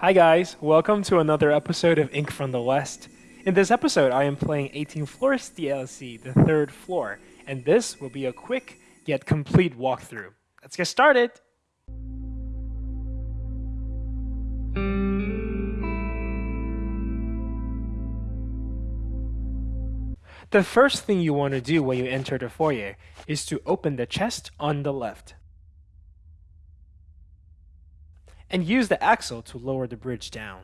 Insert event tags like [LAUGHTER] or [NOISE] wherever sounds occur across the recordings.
Hi guys, welcome to another episode of Ink from the West. In this episode, I am playing 18 Floors DLC, the third floor, and this will be a quick yet complete walkthrough. Let's get started! The first thing you want to do when you enter the foyer is to open the chest on the left. And use the axle to lower the bridge down.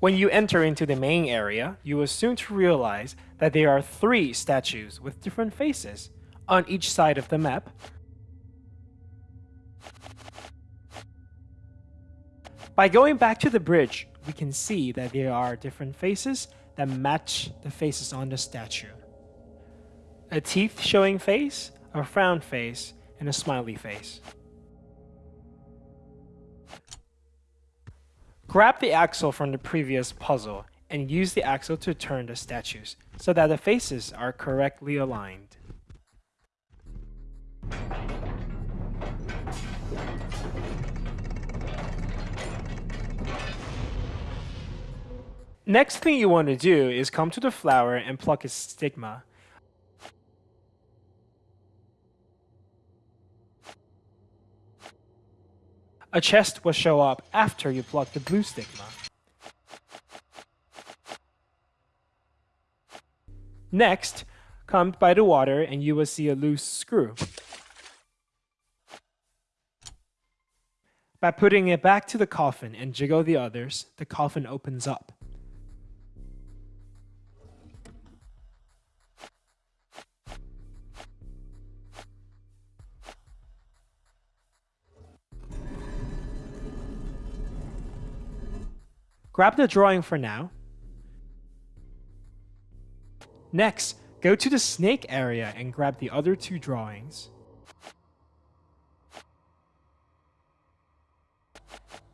When you enter into the main area, you will soon to realize that there are three statues with different faces on each side of the map. By going back to the bridge, we can see that there are different faces that match the faces on the statue. A teeth showing face, a frown face, and a smiley face. Grab the axle from the previous puzzle and use the axle to turn the statues so that the faces are correctly aligned. Next thing you want to do is come to the flower and pluck its stigma. A chest will show up after you pluck the blue stigma. Next, come by the water and you will see a loose screw. By putting it back to the coffin and jiggle the others, the coffin opens up. Grab the drawing for now. Next, go to the snake area and grab the other two drawings.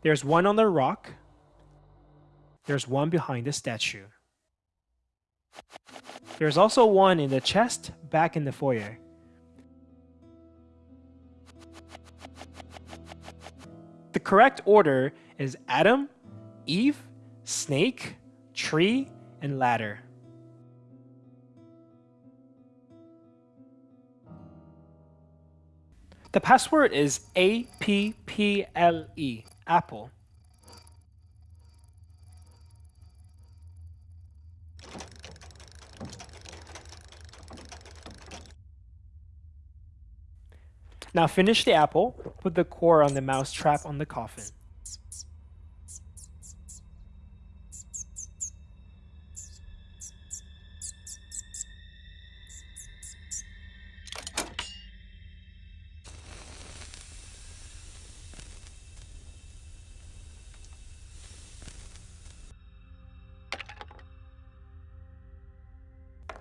There's one on the rock. There's one behind the statue. There's also one in the chest back in the foyer. The correct order is Adam, Eve, snake, tree, and ladder. The password is A-P-P-L-E, Apple. Now finish the apple, put the core on the mouse trap on the coffin.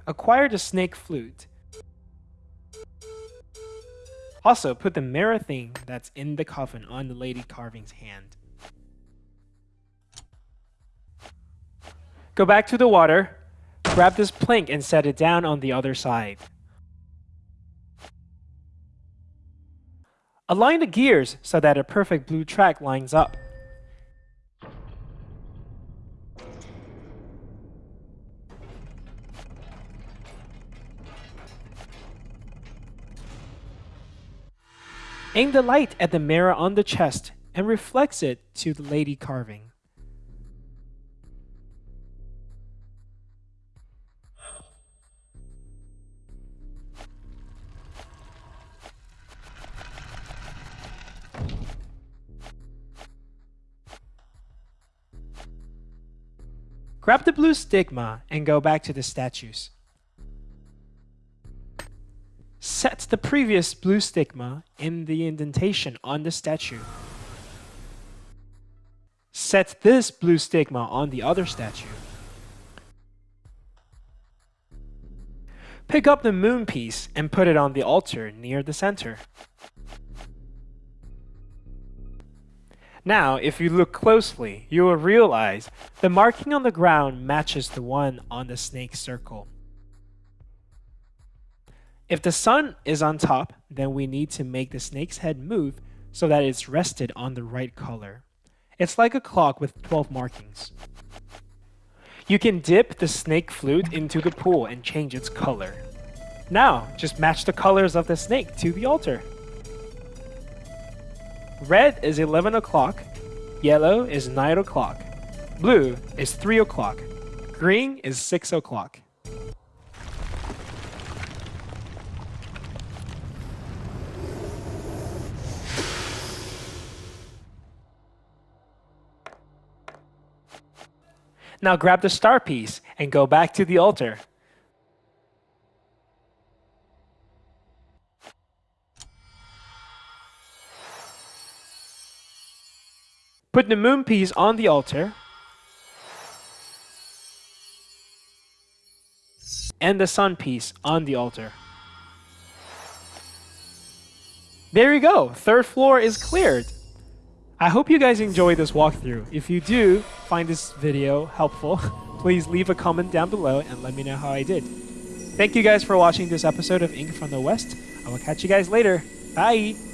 Acquire the snake flute. Also, put the mirror thing that's in the coffin on the lady carving's hand. Go back to the water, grab this plank and set it down on the other side. Align the gears so that a perfect blue track lines up. Aim the light at the mirror on the chest and reflects it to the lady carving. Grab the blue stigma and go back to the statues. Set the previous blue stigma in the indentation on the statue. Set this blue stigma on the other statue. Pick up the moon piece and put it on the altar near the center. Now, if you look closely, you will realize the marking on the ground matches the one on the snake circle. If the sun is on top, then we need to make the snake's head move so that it's rested on the right color. It's like a clock with 12 markings. You can dip the snake flute into the pool and change its color. Now, just match the colors of the snake to the altar. Red is 11 o'clock, yellow is 9 o'clock, blue is 3 o'clock, green is 6 o'clock. Now grab the star piece and go back to the altar. Put the moon piece on the altar. And the sun piece on the altar. There you go. Third floor is cleared. I hope you guys enjoyed this walkthrough. If you do find this video helpful, [LAUGHS] please leave a comment down below and let me know how I did. Thank you guys for watching this episode of Ink from the West. I will catch you guys later. Bye!